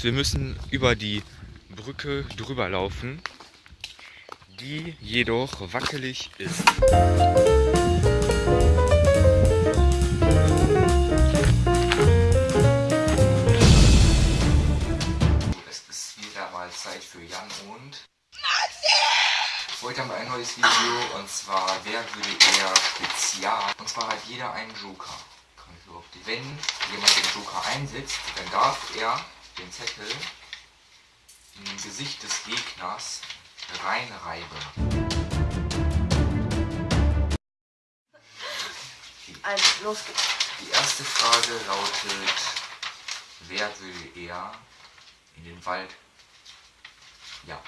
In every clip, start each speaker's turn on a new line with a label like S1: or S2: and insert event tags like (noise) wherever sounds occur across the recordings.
S1: Wir müssen über die Brücke drüber laufen, die jedoch wackelig ist. Es ist wieder mal Zeit für Jan und... Heute haben wir ein neues Video und zwar Wer würde eher Spezial. Und zwar hat jeder einen Joker. Wenn jemand den Joker einsetzt, dann darf er den Zettel im Gesicht des Gegners reinreiben.
S2: Also, los geht's.
S1: Die erste Frage lautet, wer würde eher in den Wald, ja,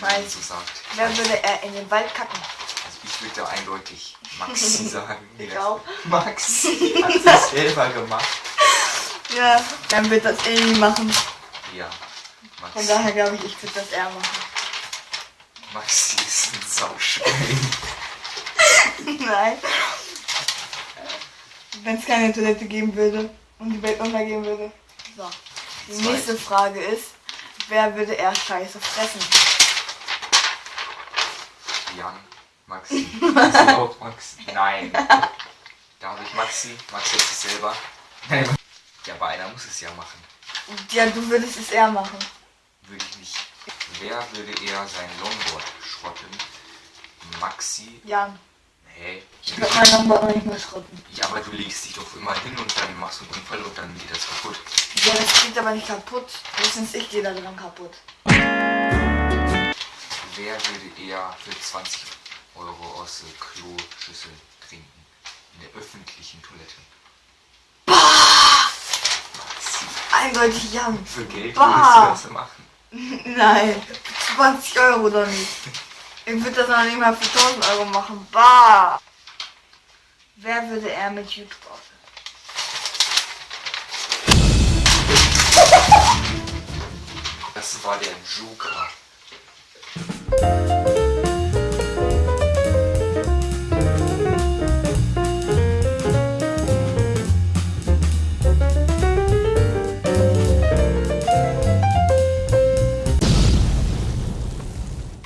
S1: man
S2: Scheiße.
S1: so sagt.
S2: Wer würde er in den Wald kacken?
S1: Also ich würde da eindeutig Maxi (laughs) sagen.
S2: Ich auch.
S1: Maxi hat (laughs) es selber gemacht.
S2: Ja, dann wird das Amy machen.
S1: Ja,
S2: Von
S1: Maxi,
S2: daher glaube ich, ich würde das er machen.
S1: Maxi ist ein Sauschwein. (laughs)
S2: Nein. Wenn es keine Toilette geben würde und die Welt untergehen würde. So. Die
S1: Zweite.
S2: nächste Frage ist, wer würde er Scheiße fressen?
S1: Jan, Maxi. Ist auch Maxi? Nein. (laughs) Darf ich Maxi? Maxi jetzt es selber. Nein. Ja, aber einer muss es ja machen.
S2: Ja, du würdest es eher machen.
S1: Würde ich nicht. Wer würde eher sein Longboard schrotten? Maxi?
S2: Jan.
S1: Hey.
S2: Ich würde mein Longboard noch nicht mehr schrotten.
S1: Ja, aber du legst dich doch immer hin und dann machst du einen Unfall und dann geht das kaputt.
S2: Ja, das geht aber nicht kaputt. Höchstens ich gehe da dran kaputt.
S1: Wer würde eher für 20 Euro aus der Kloschüssel trinken? In der öffentlichen Toilette. Maxi.
S2: Eindeutig Jan.
S1: Für Geld
S2: Bah.
S1: würdest du das machen? (laughs)
S2: Nein, 20 Euro doch nicht. Ich würde das noch nicht mal für 1000 Euro machen. Bah! Wer würde er mit YouTube aufnehmen?
S1: Das war der Joker.